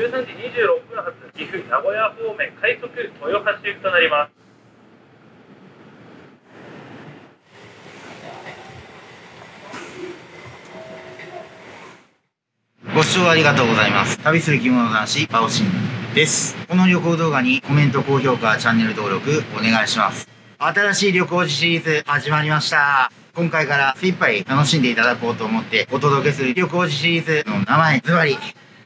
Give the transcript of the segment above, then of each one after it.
13時26分。名古屋方面快速豊橋行きとなりますご視聴ありがとうございます。旅する着物男子、バオシンです。この旅行動画にコメント、高評価、チャンネル登録お願いします。新しい旅行時シリーズ始まりました。今回から精一杯楽しんでいただこうと思ってお届けする旅行時シリーズの名前、ズバリ、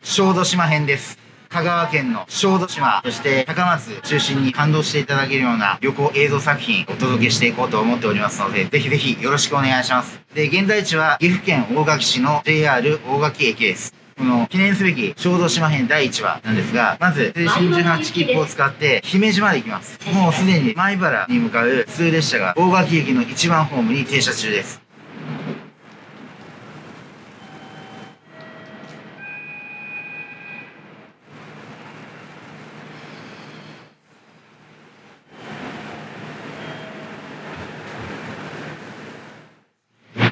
小豆島編です。香川県の小豆島、そして高松中心に感動していただけるような旅行映像作品お届けしていこうと思っておりますので、ぜひぜひよろしくお願いします。で、現在地は岐阜県大垣市の JR 大垣駅です。この記念すべき小豆島編第1話なんですが、まず、青春18切符を使って姫路まで行きます。もうすでに米原に向かう普通列車が大垣駅の1番ホームに停車中です。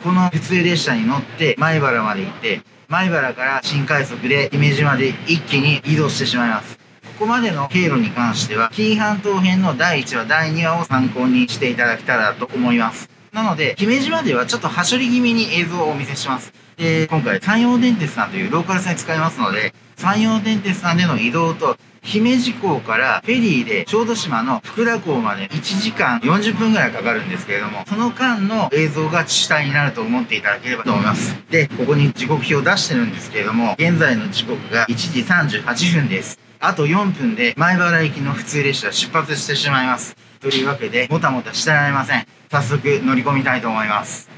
この普通列車に乗って米原まで行って、米原から新快速で姫路まで一気に移動してしまいます。ここまでの経路に関しては、紀伊半島編の第1話、第2話を参考にしていただけたらと思います。なので、姫路まではちょっとはしょり気味に映像をお見せします。で、今回、山陽電鉄さんというローカル線使いますので、山陽電鉄さんでの移動と、姫路港からフェリーで小豆島の福田港まで1時間40分ぐらいかかるんですけれども、その間の映像が主体になると思っていただければと思います。で、ここに時刻表を出してるんですけれども、現在の時刻が1時38分です。あと4分で前原行きの普通列車出発してしまいます。というわけで、もたもたしてられません。早速乗り込みたいと思います。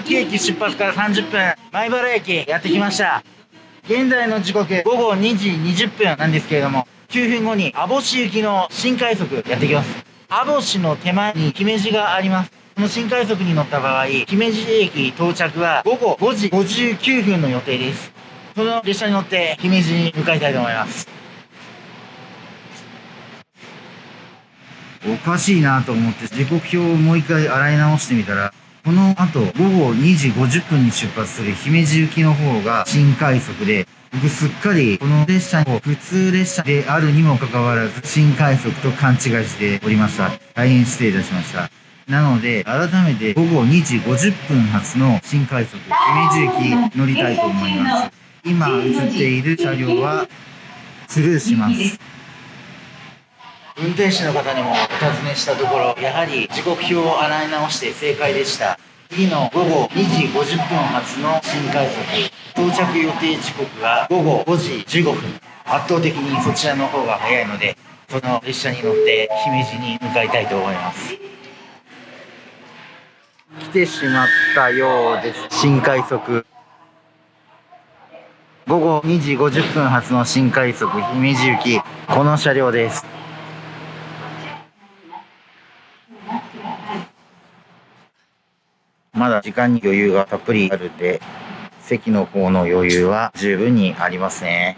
大垣駅出発から30分、米原駅やってきました。現在の時刻午後2時20分なんですけれども、9分後に網干行きの新快速やってきます。網干の手前に姫路があります。この新快速に乗った場合、姫路駅到着は午後5時59分の予定です。その列車に乗って姫路に向かいたいと思います。おかしいなと思って時刻表をもう一回洗い直してみたら、この後午後2時50分に出発する姫路行きの方が新快速で、僕すっかりこの列車を普通列車であるにもかかわらず新快速と勘違いしておりました。大変失礼いたしました。なので、改めて午後2時50分発の新快速姫路行き乗りたいと思います。今映っている車両はスルーします。運転手の方にもお尋ねしたところ、やはり時刻表を洗い直して正解でした。次の午後2時50分発の新快速、到着予定時刻は午後5時15分。圧倒的にそちらの方が早いので、その列車に乗って姫路に向かいたいと思います。来てしまったようです。新快速。午後2時50分発の新快速姫路行き、この車両です。まだ時間に余裕がたっぷりあるんで、席の方の余裕は十分にありますね。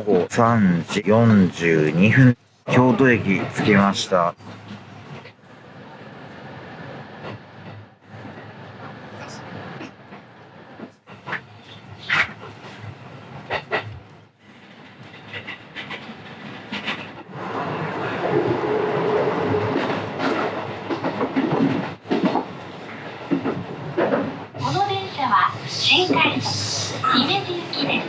午後3時42分、京都駅着きました。この電車は新快速姫路行きです。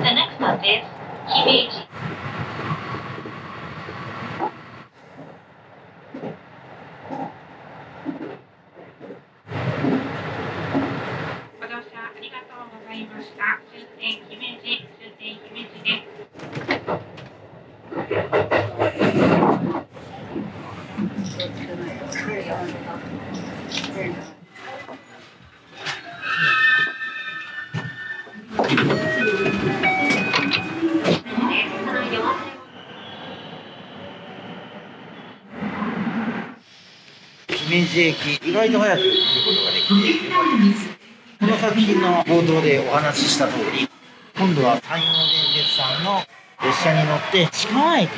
The next stop is 姫路。ご乗車ありがとうございました。終点姫路、終点姫路です。姫路駅、意外と早く来ることができて。この作品の冒頭でお話しした通り、今度は山陽電鉄さんの列車に乗って近川駅、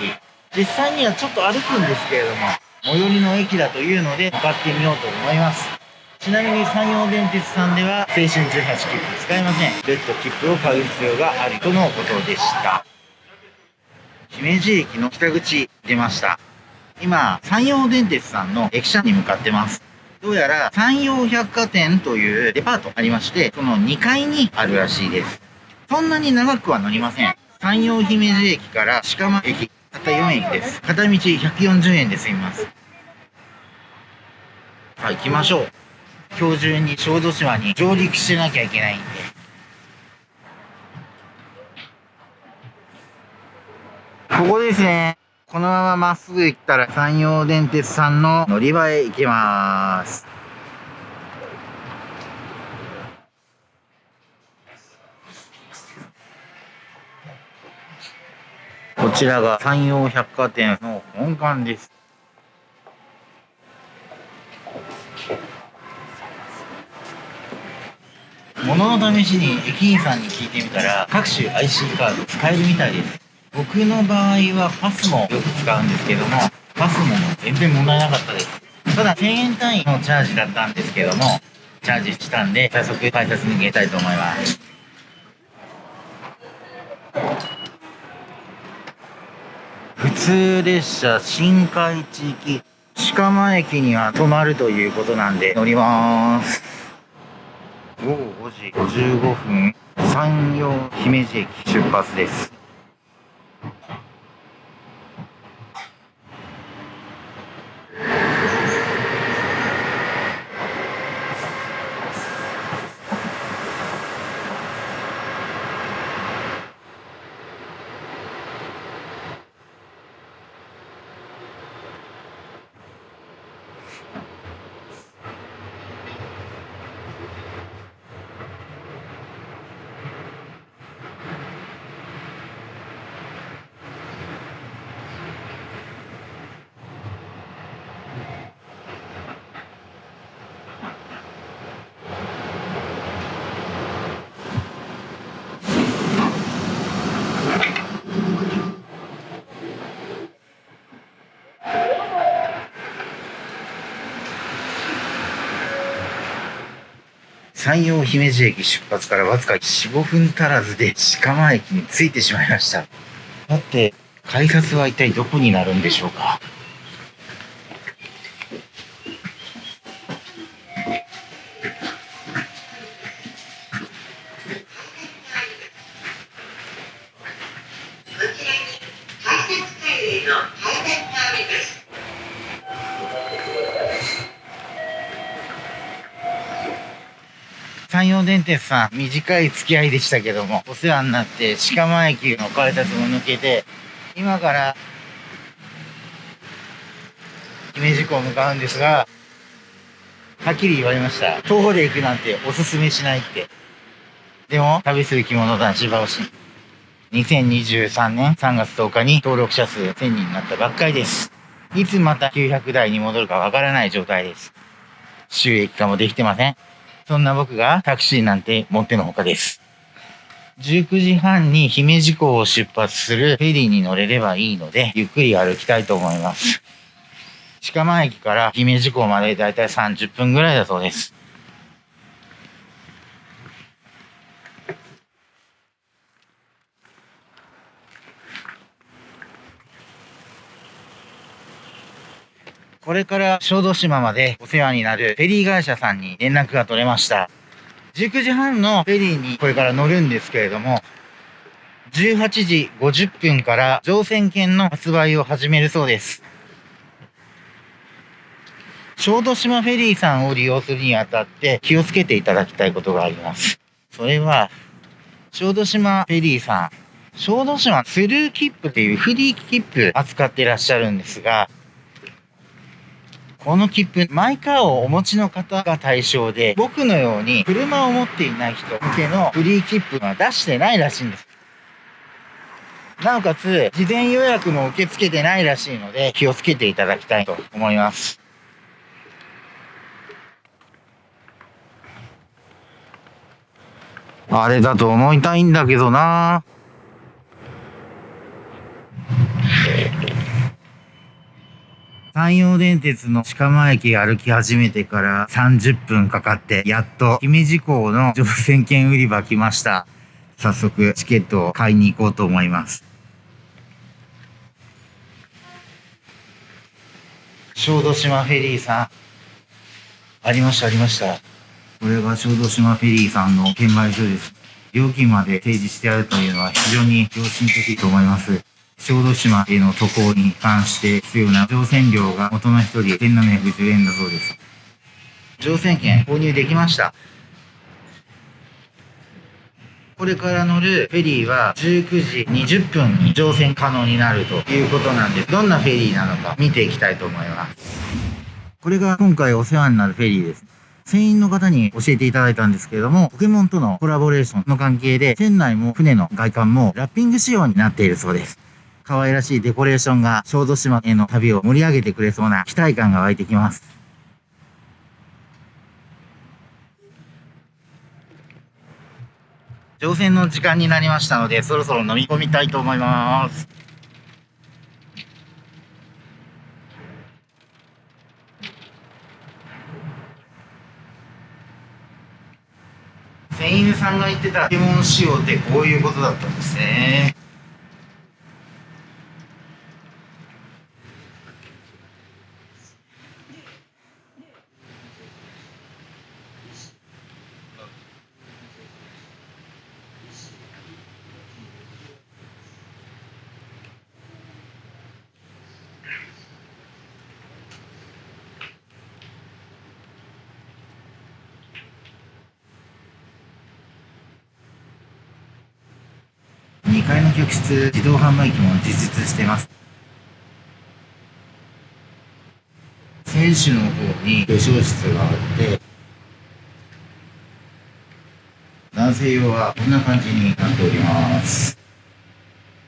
実際にはちょっと歩くんですけれども、最寄りの駅だというので向かってみようと思います。ちなみに山陽電鉄さんでは青春18切符使えません。別途切符を買う必要があるとのことでした。姫路駅の北口出ました。今、山陽電鉄さんの駅舎に向かってます。どうやら山陽百貨店というデパートありまして、その2階にあるらしいです。そんなに長くは乗りません。山陽姫路駅から鹿間駅、たった4駅です。片道140円で済みます。はい、行きましょう。今日中に小豆島に上陸しなきゃいけないんで。ここですね。このまままっすぐ行ったら山陽電鉄さんの乗り場へ行けます。こちらが山陽百貨店の本館です。物の試しに駅員さんに聞いてみたら各種 IC カード使えるみたいです。僕の場合はパスもよく使うんですけども、パスも全然問題なかったです。ただ1000円単位のチャージだったんですけども、チャージしたんで、早速改札に入れたいと思います。普通列車新海地域鹿間駅には止まるということなんで乗ります。午後5時55分、山陽姫路駅出発です。山陽姫路駅出発からわずか4、5分足らずで鹿間駅に着いてしまいました。だって、改札は一体どこになるんでしょうか？さん、短い付き合いでしたけども、お世話になって、鹿間駅の改札も抜けて、今から、姫路港向かうんですが、はっきり言われました。徒歩で行くなんておすすめしないって。でも、旅する着物男子バオシン。2023年3月10日に登録者数1000人になったばっかりです。いつまた900台に戻るかわからない状態です。収益化もできてません。そんな僕がタクシーなんて持ってのほかです。19時半に姫路港を出発するフェリーに乗れればいいので、ゆっくり歩きたいと思います。鹿間駅から姫路港までだいたい30分ぐらいだそうです。これから小豆島までお世話になるフェリー会社さんに連絡が取れました。19時半のフェリーにこれから乗るんですけれども、18時50分から乗船券の発売を始めるそうです。小豆島フェリーさんを利用するにあたって気をつけていただきたいことがあります。それは、小豆島フェリーさん、小豆島スルー切符っていうフリー切符扱ってらっしゃるんですが、この切符、マイカーをお持ちの方が対象で、僕のように車を持っていない人向けのフリー切符は出してないらしいんです。なおかつ、事前予約も受け付けてないらしいので、気をつけていただきたいと思います。あれだと思いたいんだけどなぁ山陽電鉄の鹿間駅歩き始めてから30分かかって、やっと姫路港の乗船券売り場来ました。早速チケットを買いに行こうと思います。小豆島フェリーさん。ありました、ありました。これが小豆島フェリーさんの券売所です。料金まで提示してあるというのは非常に良心的と思います。小豆島への渡航に関して必要な乗船料が大人1人1710円だそうです。乗船券購入できました。これから乗るフェリーは19時20分に乗船可能になるということなんで、どんなフェリーなのか見ていきたいと思います。これが今回お世話になるフェリーです。船員の方に教えていただいたんですけれども、ポケモンとのコラボレーションの関係で、船内も船の外観もラッピング仕様になっているそうです。可愛らしいデコレーションが小豆島への旅を盛り上げてくれそうな期待感が湧いてきます。乗船の時間になりましたので、そろそろ飲み込みたいと思います。船員さんが言ってたポケモン仕様ってこういうことだったんですね。2階の客室、自動販売機も実実してます。選手の方に化粧室があって、男性用はこんな感じになっております。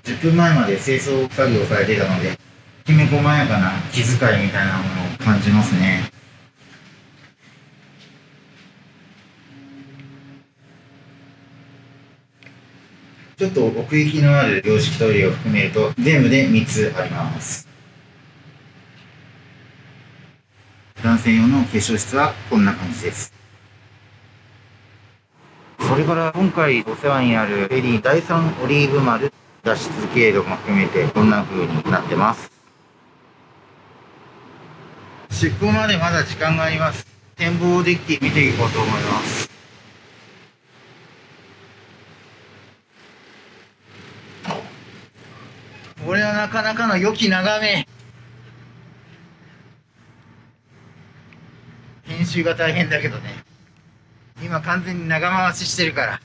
10分前まで清掃作業されていたので、きめ細やかな気遣いみたいなものを感じますね。ちょっと奥行きのある洋式トイレを含めると全部で3つあります。男性用の化粧室はこんな感じです。それから今回お世話になるフェリー第3オリーブ丸脱出経路も含めてこんな風になってます。出港までまだ時間があります。展望デッキ見ていこうと思います。これはなかなかの良き眺め。編集が大変だけどね。今完全に長回ししてるから。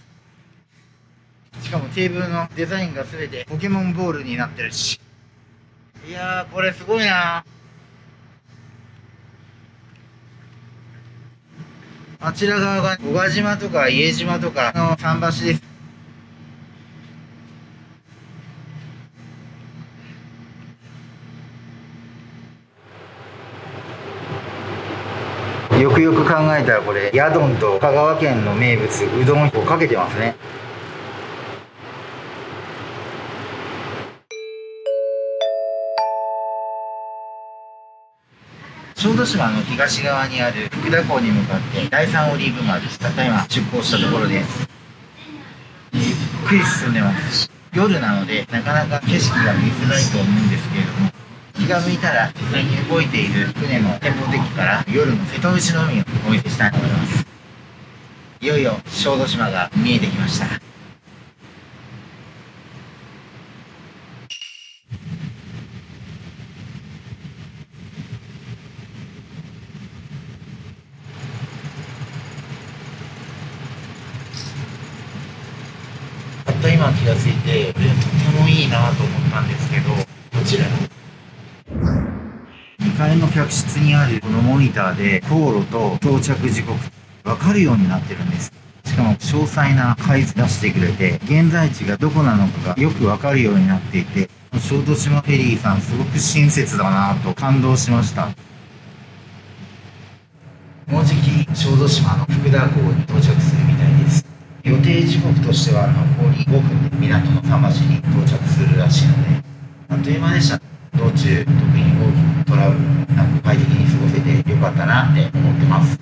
しかもテーブルのデザインが全てポケモンボールになってるし。いや、これすごいなあちら側が小賀島とか家島とかの桟橋です。よくよく考えたらこれ、ヤドンと香川県の名物、うどんをかけてますね。小豆島の東側にある福田港に向かって第3オリーブ丸たった今出港したところですゆっくり進んでます夜なのでなかなか景色が見づらいと思うんですけれども気が向いたら実際に動いている船の展望デッキから夜の瀬戸内の海をお見せしたいと思います。いよいよ小豆島が見えてきました。たった今気がついてこれとてもいいなと思ったんですけどこちら2階の客室にあるこのモニターで航路と到着時刻分かるようになってるんです。しかも詳細な回数出してくれて現在地がどこなのかがよく分かるようになっていて小豆島フェリーさんすごく親切だなと感動しました。もうじき小豆島の福田港に到着するみたいです。予定時刻としては残り5分で港の桟橋に到着するらしいのであっという間でした。道中特に大きなトラブルなく快適に過ごせてよかったなって思ってます。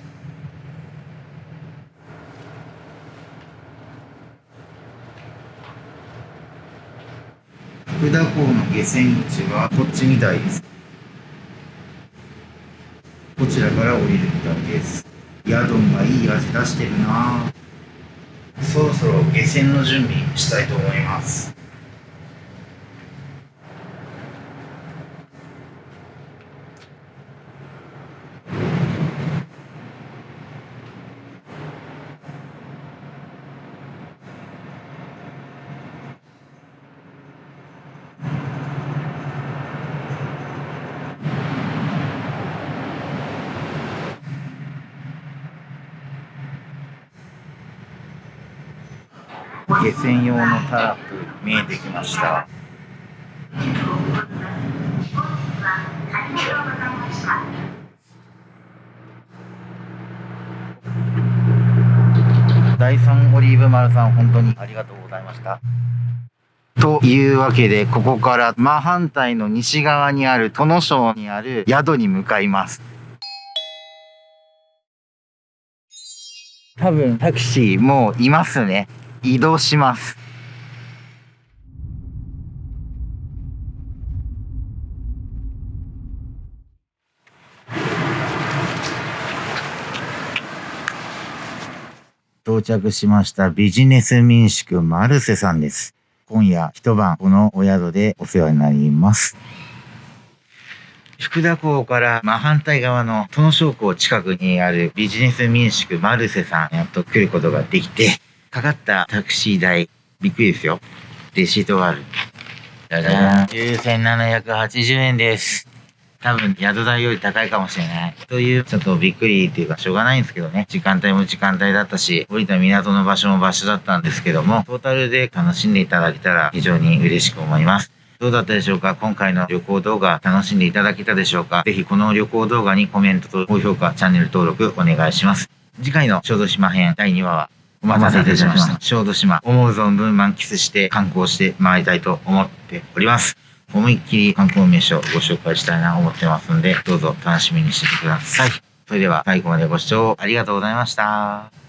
福田港の下船口はこっちみたいです。こちらから降りるみたいです。ヤドンがいい味出してるなそろそろ下船の準備したいと思います。下船用のタラップ見えてきました。第3オリーブ丸さん本当にありがとうございました。というわけでここから真反対の西側にある殿省にある宿に向かいます。多分タクシーもういますね。移動します到着しましたビジネス民宿マルセさんです。今夜一晩このお宿でお世話になります。福田港から真反対側の殿省港近くにあるビジネス民宿マルセさんやっと来ることができて、かかったタクシー代、びっくりですよ。レシートがある。じゃじゃん。9780円です。多分宿代より高いかもしれない。という、ちょっとびっくりっていうかしょうがないんですけどね。時間帯も時間帯だったし、降りた港の場所も場所だったんですけども、トータルで楽しんでいただけたら非常に嬉しく思います。どうだったでしょうか？今回の旅行動画楽しんでいただけたでしょうか？ぜひこの旅行動画にコメントと高評価、チャンネル登録お願いします。次回の小豆島編第2話はお待たせいたしました。小豆島、思う存分満喫して観光して回りたいと思っております。思いっきり観光名所をご紹介したいなと思ってますんで、どうぞ楽しみにしててください。それでは最後までご視聴ありがとうございました。